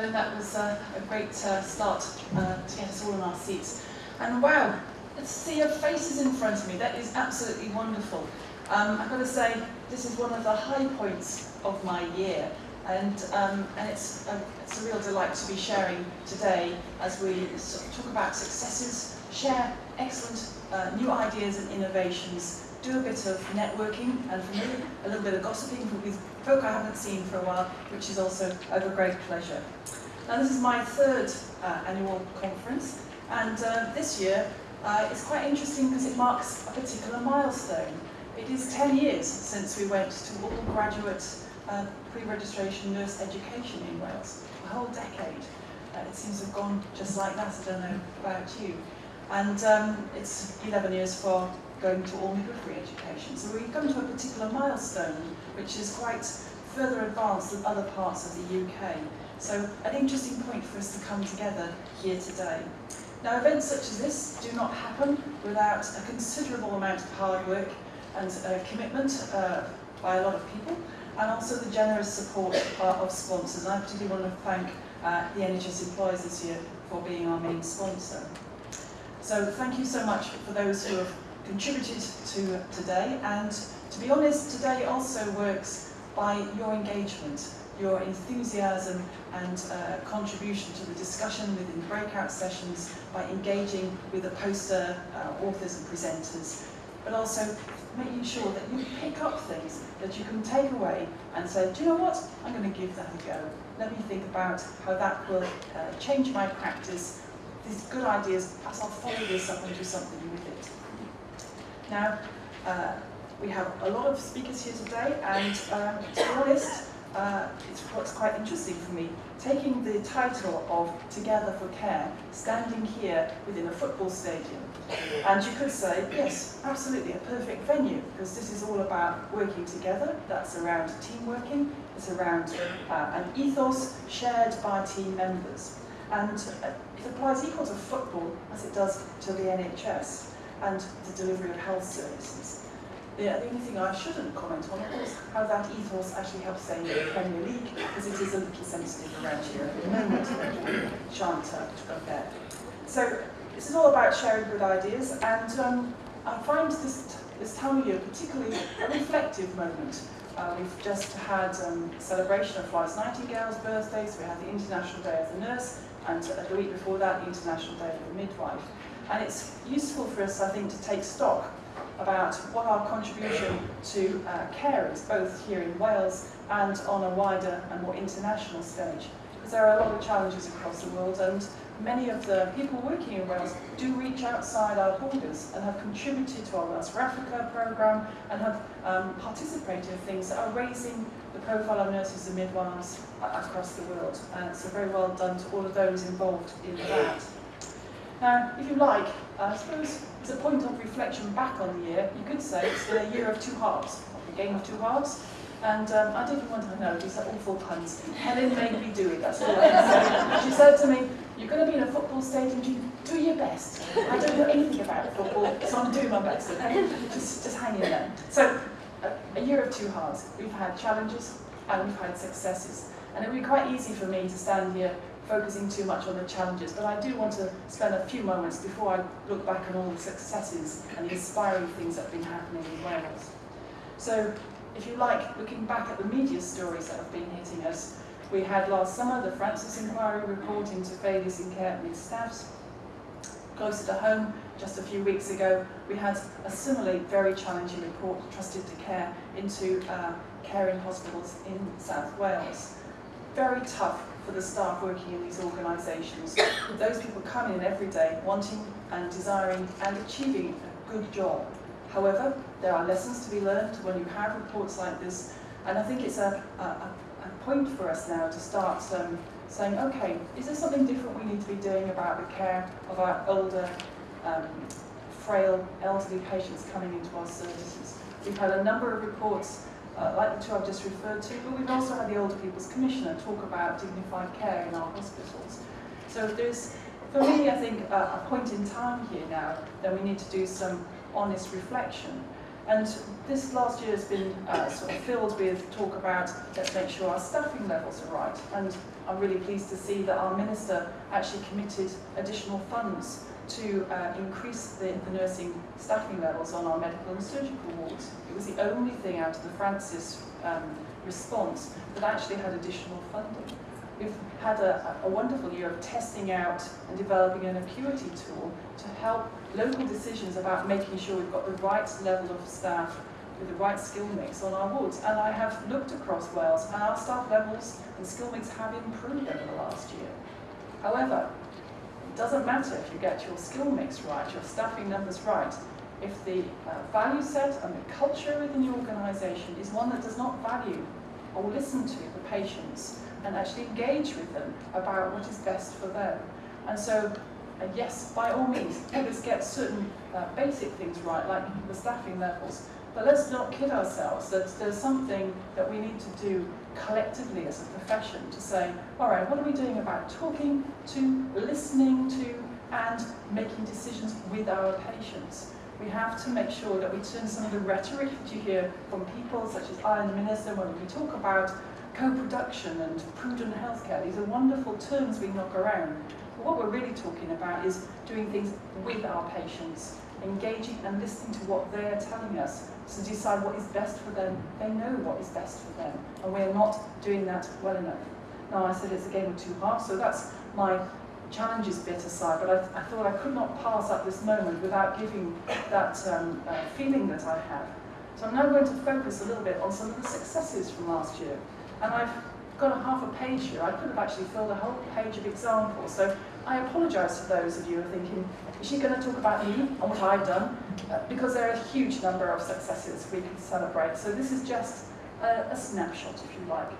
Helen. That was uh, a great uh, start uh, to get us all in our seats. And wow, to see your faces in front of me, that is absolutely wonderful. Um, I've got to say, this is one of the high points of my year. And, um, and it's, a, it's a real delight to be sharing today as we sort of talk about successes, share excellent uh, new ideas and innovations do a bit of networking and for me a little bit of gossiping with folk I haven't seen for a while, which is also of a great pleasure. Now this is my third uh, annual conference and uh, this year uh, it's quite interesting because it marks a particular milestone. It is 10 years since we went to all graduate uh, pre-registration nurse education in Wales, a whole decade. Uh, it seems to have gone just like that, I don't know about you. And um, it's 11 years for going to all midwifery education. So we've come to a particular milestone, which is quite further advanced than other parts of the UK. So an interesting point for us to come together here today. Now events such as this do not happen without a considerable amount of hard work and uh, commitment uh, by a lot of people, and also the generous support of sponsors. I particularly want to thank uh, the NHS employers this year for being our main sponsor. So thank you so much for those who have contributed to today and to be honest today also works by your engagement your enthusiasm and uh, contribution to the discussion within breakout sessions by engaging with the poster uh, authors and presenters but also making sure that you pick up things that you can take away and say, do you know what, I'm going to give that a go. Let me think about how that will uh, change my practice. These good ideas, perhaps I'll follow this up and do something with it. Now, uh, we have a lot of speakers here today, and um, to be honest, uh, it's what's quite interesting for me, taking the title of Together for Care, standing here within a football stadium. And you could say, yes, absolutely, a perfect venue, because this is all about working together, that's around team working, it's around uh, an ethos shared by team members. And uh, it applies equal to football as it does to the NHS and the delivery of health services. The, only thing I shouldn't comment on is how that ethos actually helps say the Premier League, because it is a little sensitive around here at the moment. Shan't there. So this is all about sharing good ideas, and um, I find this, this time of year particularly a reflective moment. Uh, we've just had um, celebration of Florence Nightingale's birthday, so we had the International Day of the Nurse, and uh, the week before that, the International Day of the Midwife. And it's useful for us, I think, to take stock about what our contribution to uh, care is, both here in Wales and on a wider and more international stage. Because there are a lot of challenges across the world and many of the people working in Wales do reach outside our borders and have contributed to our Wales Africa programme and have um, participated in things that are raising the profile of nurses and midwives across the world. So very well done to all of those involved in that. Now, if you like, I suppose it's a point of reflection back on the year. You could say it's the year of two halves, a game of two halves. And um, I didn't want to know, these are awful puns. Helen made me do it, that's all I. She said to me, you're going to be in a football stadium, do, do your best. I don't know anything about football, so I'm doing my best. Just, just hang in there. So, a, a year of two halves. We've had challenges and we've had successes. And it would be quite easy for me to stand here focusing too much on the challenges, but I do want to spend a few moments before I look back on all the successes and the inspiring things that have been happening in Wales. So, if you like, looking back at the media stories that have been hitting us, we had last summer the Francis Inquiry report into failures in care and staffs. Closer to home, just a few weeks ago, we had a similarly very challenging report, Trusted to Care, into uh, care in hospitals in South Wales. Very tough for the staff working in these organisations. Those people come in every day wanting and desiring and achieving a good job. However, there are lessons to be learned when you have reports like this, and I think it's a, a, a point for us now to start um, saying, okay, is there something different we need to be doing about the care of our older, um, frail, elderly patients coming into our services? We've had a number of reports uh, like the two I've just referred to, but we've also had the Older People's Commissioner talk about dignified care in our hospitals. So there's, for me, I think, uh, a point in time here now that we need to do some honest reflection. And this last year has been uh, sort of filled with talk about let's make sure our staffing levels are right. And I'm really pleased to see that our minister actually committed additional funds to uh, increase the, the nursing staffing levels on our medical and surgical wards. It was the only thing out of the Francis um, response that actually had additional funding. We've had a, a wonderful year of testing out and developing an acuity tool to help local decisions about making sure we've got the right level of staff with the right skill mix on our wards. And I have looked across Wales and our staff levels and skill mix have improved over the last year. However, doesn't matter if you get your skill mix right, your staffing numbers right, if the uh, value set and the culture within your organisation is one that does not value or listen to the patients and actually engage with them about what is best for them. And so, uh, yes, by all means, let us get certain uh, basic things right, like the staffing levels, but let's not kid ourselves that there's something that we need to do collectively as a profession to say, all right, what are we doing about talking to, listening to, and making decisions with our patients? We have to make sure that we turn some of the rhetoric that you hear from people such as I and the Minister when we talk about co-production and prudent healthcare. These are wonderful terms we knock around. But what we're really talking about is doing things with our patients, engaging and listening to what they're telling us to decide what is best for them. They know what is best for them, and we're not doing that well enough. Now, I said it's a game of two halves, so that's my challenges bit aside, but I, I, thought I could not pass up this moment without giving that um, uh, feeling that I have. So I'm now going to focus a little bit on some of the successes from last year. And I've got a half a page here. I could have actually filled a whole page of examples. So I apologise to those of you who are thinking, is she going to talk about me and what I've done? Uh, because there are a huge number of successes we can celebrate. So this is just a, a snapshot, if you like.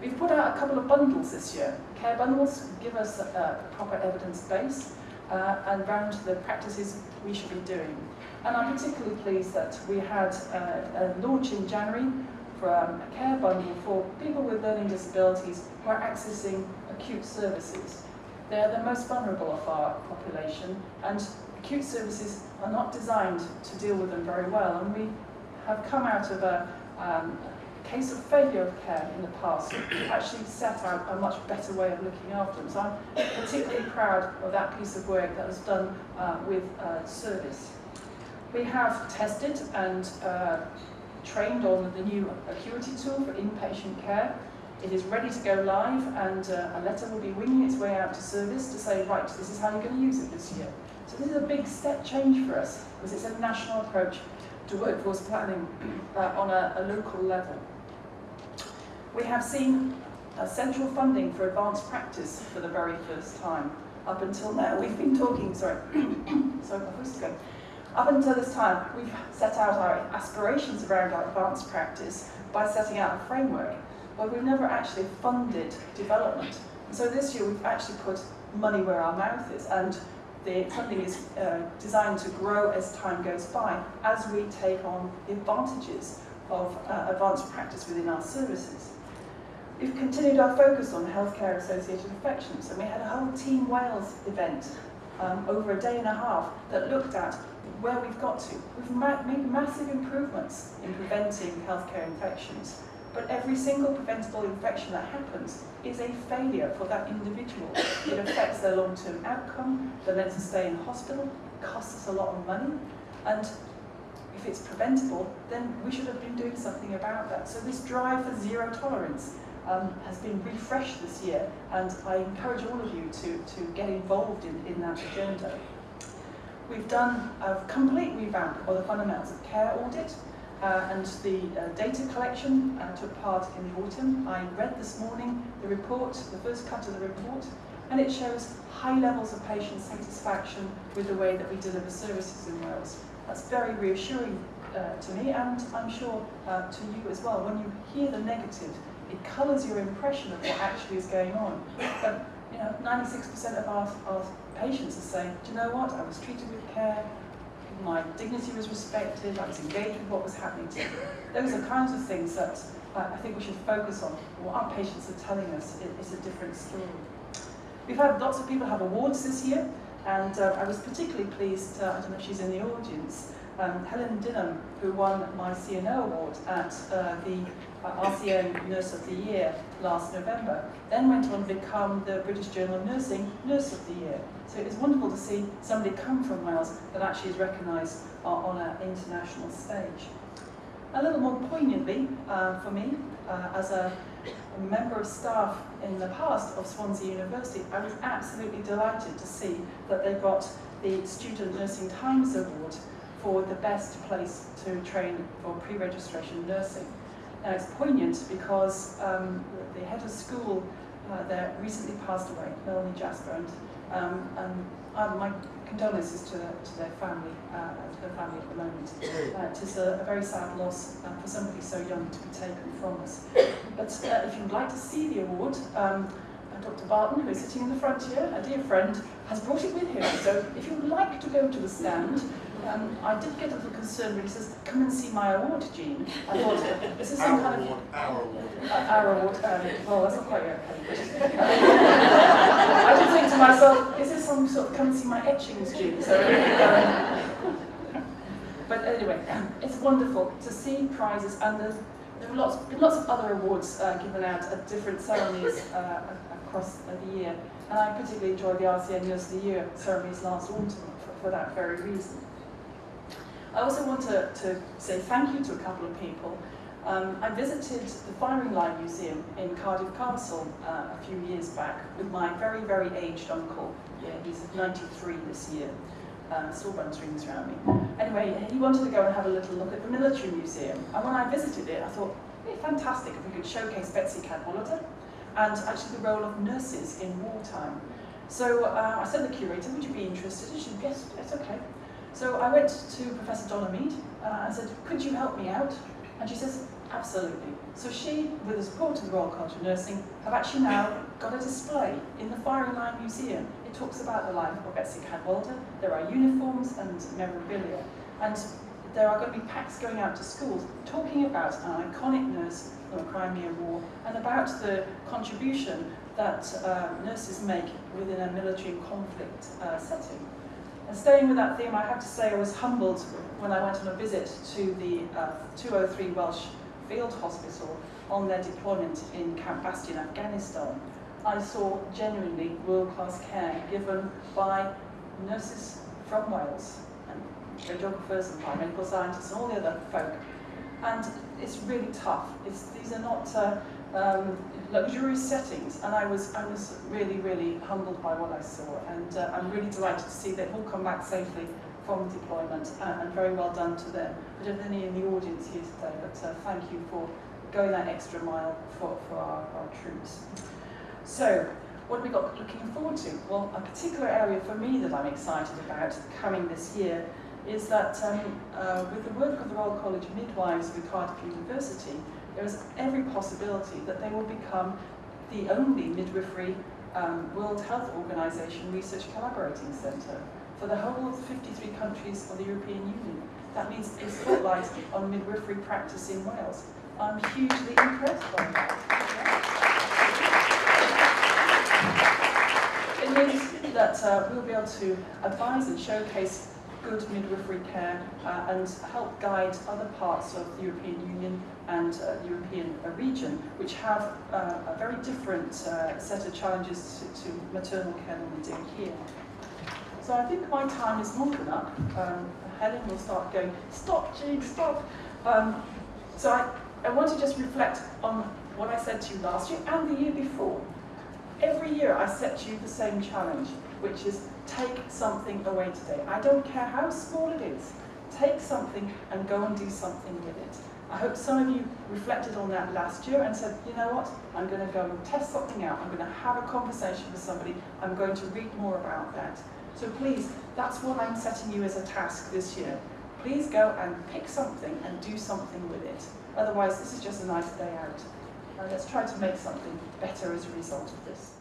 We've put out a couple of bundles this year. Care bundles give us a, a proper evidence base uh, and round the practices we should be doing. And I'm particularly pleased that we had uh, a launch in January for um, a care bundle for people with learning disabilities who are accessing acute services. They're the most vulnerable of our population and acute services are not designed to deal with them very well and we have come out of a, um, case of failure of care in the past actually set out a much better way of looking after them. So I'm particularly proud of that piece of work that was done uh, with uh, service. We have tested and uh, trained on the new Acuity tool for inpatient care. It is ready to go live and uh, a letter will be winging its way out to service to say, right, this is how you're going to use it this year. So this is a big step change for us because it's a national approach to workforce planning uh, on a, a local level. We have seen central funding for advanced practice for the very first time. Up until now, we've been talking, sorry, sorry, my voice is going. Up until this time, we've set out our aspirations around our advanced practice by setting out a framework, but we've never actually funded development. And so this year, we've actually put money where our mouth is, and the funding is uh, designed to grow as time goes by, as we take on the advantages of uh, advanced practice within our services. We've continued our focus on healthcare associated infections and we had a whole Team Wales event um, over a day and a half that looked at where we've got to. We've ma made massive improvements in preventing healthcare infections, but every single preventable infection that happens is a failure for that individual. It affects their long-term outcome, the length of stay in hospital, costs us a lot of money, and if it's preventable, then we should have been doing something about that. So this drive for zero tolerance um, has been refreshed this year, and I encourage all of you to, to get involved in, in that agenda. We've done a complete revamp of the fundamentals of care audit, uh, and the uh, data collection uh, took part in the autumn. I read this morning the report, the first cut of the report, and it shows high levels of patient satisfaction with the way that we deliver services in Wales. That's very reassuring uh, to me, and I'm sure uh, to you as well. When you hear the negative, it colours your impression of what actually is going on. But you know, 96% of our, our patients are saying, do you know what, I was treated with care, my dignity was respected, I was engaged with what was happening to me. Those are kinds of things that uh, I think we should focus on. What our patients are telling us is, a different story. We've had lots of people have awards this year. And uh, I was particularly pleased, uh, I don't know if she's in the audience, um, Helen Dinham, who won my CNO award at uh, the uh, RCN Nurse of the Year last November, then went on to become the British Journal of Nursing Nurse of the Year. So it was wonderful to see somebody come from Wales that actually is recognised uh, on an international stage. A little more poignantly uh, for me, uh, as a, a member of staff in the past of Swansea University, I was absolutely delighted to see that they got the Student Nursing Times Award for the best place to train for pre-registration nursing. Now it's poignant because um, the head of school uh, there recently passed away, Melanie Jasper, and, um, and uh, my condolences to, to their family, uh, to their family at the moment. Uh, it is a, a very sad loss uh, for somebody so young to be taken from us. But uh, if you'd like to see the award, um, uh, Dr. Barton, who is sitting in the front here, a dear friend, has brought it with him. So if you'd like to go to the stand, um, I did get a little concerned when he says, come and see my award, Jean. I thought, is some kind award, our award. Uh, our award, um, well, that's not quite okay. I did think to myself, is this some sort of come and see my etchings, Jean? So, um, but anyway, it's wonderful to see prizes and there's, there are lots, lots of other awards uh, given out at different ceremonies uh, across the year. And I particularly enjoyed the RCN Nurse of the Year ceremonies last autumn for, for that very reason. I also want to, to say thank you to a couple of people. Um, I visited the Firing Line Museum in Cardiff Castle uh, a few years back with my very, very aged uncle. Yeah, he's 93 this year. Uh, still runs rings around me. Anyway, he wanted to go and have a little look at the military museum. And when I visited it, I thought, it'd be fantastic if we could showcase Betsi Cadwaladr and actually the role of nurses in wartime. So uh, I said to the curator, would you be interested? And she said, yes, yes, okay. So I went to Professor Donna Mead uh, and said, could you help me out? And she says, absolutely. So she, with the support of the Royal College of Nursing, have actually now got a display in the Firing Line Museum. It talks about the life of Betsi Cadwaladr. There are uniforms and memorabilia. And there are going to be packs going out to schools talking about an iconic nurse the Crimea War and about the contribution that uh, nurses make within a military conflict uh, setting. And staying with that theme, I have to say I was humbled when I went on a visit to the uh, 203 Welsh Field Hospital on their deployment in Camp Bastion, Afghanistan. I saw genuinely world-class care given by nurses from Wales, and radiographers and biomedical scientists and all the other folk. And it's really tough. It's, these are not uh, um, luxurious settings, and I was, I was really, really humbled by what I saw, and uh, I'm really delighted to see they've all come back safely from deployment, uh, and very well done to them. I don't have any in the audience here today, but uh, thank you for going that extra mile for, for our, our troops. So, what have we got looking forward to? Well, a particular area for me that I'm excited about coming this year is that um, uh, with the work of the Royal College of Midwives with Cardiff University, there is every possibility that they will become the only midwifery um, World Health Organization research collaborating centre for the whole of the 53 countries of the European Union. That means a spotlight on midwifery practice in Wales. I'm hugely impressed by that. It means that uh, we'll be able to advise and showcase good midwifery care uh, and help guide other parts of the European Union and uh, the European uh, region, which have uh, a very different uh, set of challenges to, to maternal care than we do here. So I think my time is woken up. Um, Helen will start going, stop, Jean, stop. Um, so I, I want to just reflect on what I said to you last year and the year before. Every year I set you the same challenge, which is take something away today. I don't care how small it is. Take something and go and do something with it. I hope some of you reflected on that last year and said, you know what, I'm going to go and test something out. I'm going to have a conversation with somebody. I'm going to read more about that. So please, that's what I'm setting you as a task this year. Please go and pick something and do something with it. Otherwise, this is just a nice day out. Uh, let's try to make something better as a result of this.